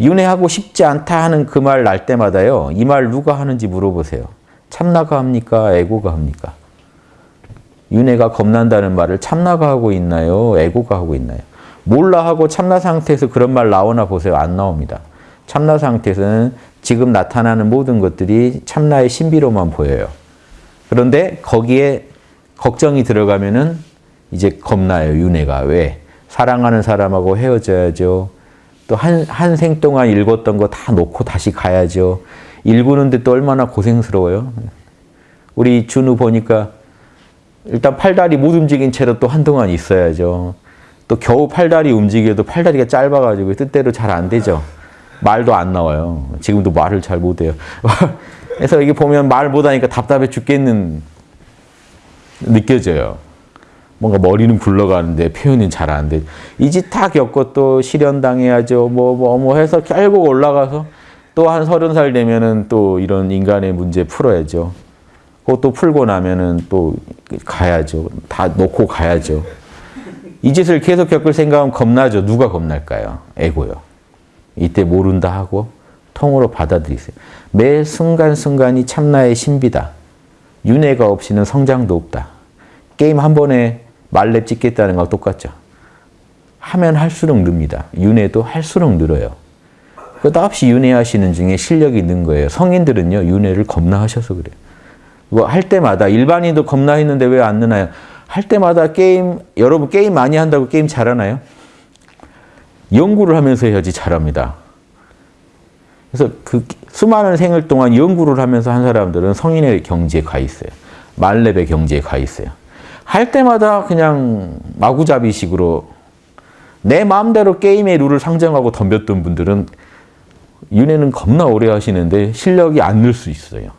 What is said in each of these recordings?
윤회하고 싶지 않다 하는 그 말 날 때마다요. 이 말 누가 하는지 물어보세요. 참나가 합니까? 에고가 합니까? 윤회가 겁난다는 말을 참나가 하고 있나요? 에고가 하고 있나요? 몰라 하고 참나 상태에서 그런 말 나오나 보세요. 안 나옵니다. 참나 상태에서는 지금 나타나는 모든 것들이 참나의 신비로만 보여요. 그런데 거기에 걱정이 들어가면은 이제 겁나요. 윤회가. 왜? 사랑하는 사람하고 헤어져야죠. 또 한 한 생 동안 읽었던 거 다 놓고 다시 가야죠. 읽는데 또 얼마나 고생스러워요. 우리 준우 보니까 일단 팔다리 못 움직인 채로 또 한동안 있어야죠. 또 겨우 팔다리 움직여도 팔다리가 짧아가지고 뜻대로 잘 안 되죠. 말도 안 나와요. 지금도 말을 잘 못해요. 그래서 이게 보면 말 못하니까 답답해 죽겠는 느껴져요. 뭔가 머리는 굴러가는데 표현이 잘안 돼. 이짓 다 겪고 또 실현당해야죠. 뭐, 뭐, 뭐 해서 결국 올라가서 또 한 서른 살 되면은 또 이런 인간의 문제 풀어야죠. 그것도 풀고 나면은 또 가야죠. 다 놓고 가야죠. 이 짓을 계속 겪을 생각하면 겁나죠. 누가 겁날까요? 에고요. 이때 모른다 하고 통으로 받아들이세요. 매 순간순간이 참나의 신비다. 윤회가 없이는 성장도 없다. 게임 한 번에 만렙 찍겠다는 거랑 똑같죠. 하면 할수록 늡니다. 윤회도 할수록 늘어요. 끝없이 윤회하시는 중에 실력이 는 거예요. 성인들은요. 윤회를 겁나 하셔서 그래요. 뭐 할 때마다 일반인도 겁나 했는데 왜 안 느나요? 할 때마다 게임 여러분 게임 많이 한다고 게임 잘하나요? 연구를 하면서 해야지 잘합니다. 그래서 그 수많은 생을 동안 연구를 하면서 한 사람들은 성인의 경지에 가 있어요. 말렙의 경지에 가 있어요. 할 때마다 그냥 마구잡이식으로 내 마음대로 게임의 룰을 상정하고 덤볐던 분들은 윤회는 겁나 오래 하시는데 실력이 안 늘 수 있어요.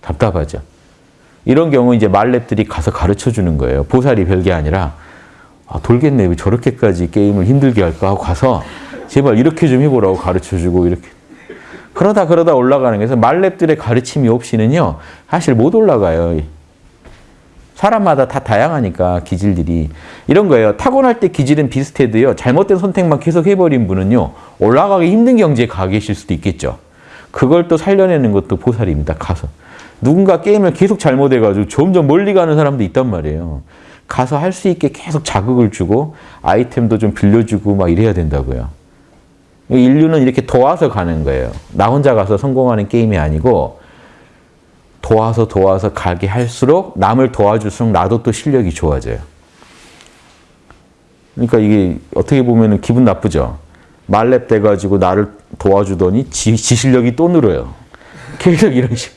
답답하죠. 이런 경우 이제 말렙들이 가서 가르쳐 주는 거예요. 보살이 별게 아니라 아, 돌겠네. 왜 저렇게까지 게임을 힘들게 할까 하고 가서 제발 이렇게 좀 해보라고 가르쳐 주고 이렇게 그러다 그러다 올라가는 거예요. 그래서 말렙들의 가르침이 없이는요. 사실 못 올라가요. 사람마다 다 다양하니까 기질들이 이런 거예요. 타고날 때 기질은 비슷해도요. 잘못된 선택만 계속 해버린 분은요. 올라가기 힘든 경지에 가 계실 수도 있겠죠. 그걸 또 살려내는 것도 보살입니다. 가서. 누군가 게임을 계속 잘못해가지고 점점 멀리 가는 사람도 있단 말이에요. 가서 할 수 있게 계속 자극을 주고 아이템도 좀 빌려주고 막 이래야 된다고요. 인류는 이렇게 도와서 가는 거예요. 나 혼자 가서 성공하는 게임이 아니고 도와서 도와서 가게 할수록 남을 도와줄수록 나도 또 실력이 좋아져요. 그러니까 이게 어떻게 보면 기분 나쁘죠. 말렙 돼가지고 나를 도와주더니 지, 지 실력이 또 늘어요. 계속 이런 식.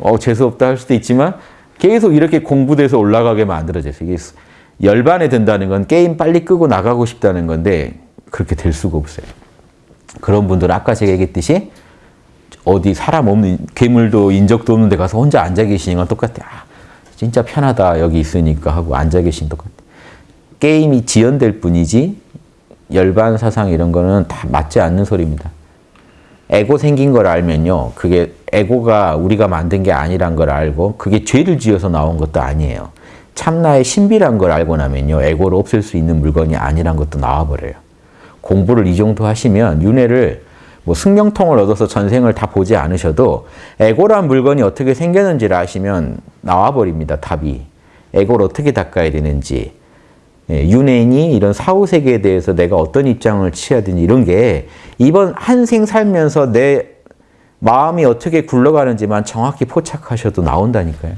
어, 재수없다 할 수도 있지만 계속 이렇게 공부돼서 올라가게 만들어져요. 이게 열반에 든다는 건 게임 빨리 끄고 나가고 싶다는 건데 그렇게 될 수가 없어요. 그런 분들은 아까 제가 얘기했듯이 어디 사람 없는 괴물도 인적도 없는 데 가서 혼자 앉아 계시는 건 똑같아. 아, 진짜 편하다 여기 있으니까 하고 앉아 계신 똑같아. 게임이 지연될 뿐이지 열반 사상 이런 거는 다 맞지 않는 소리입니다. 에고 생긴 걸 알면요. 그게 에고가 우리가 만든 게 아니란 걸 알고 그게 죄를 지어서 나온 것도 아니에요. 참나의 신비란 걸 알고 나면요. 에고를 없앨 수 있는 물건이 아니란 것도 나와버려요. 공부를 이 정도 하시면 윤회를 뭐 승명통을 얻어서 전생을 다 보지 않으셔도 에고란 물건이 어떻게 생겼는지를 아시면 나와버립니다. 답이. 에고를 어떻게 닦아야 되는지. 예, 윤회인이 이런 사후세계에 대해서 내가 어떤 입장을 취해야 되는지 이런 게 이번 한 생 살면서 내 마음이 어떻게 굴러가는지만 정확히 포착하셔도 나온다니까요.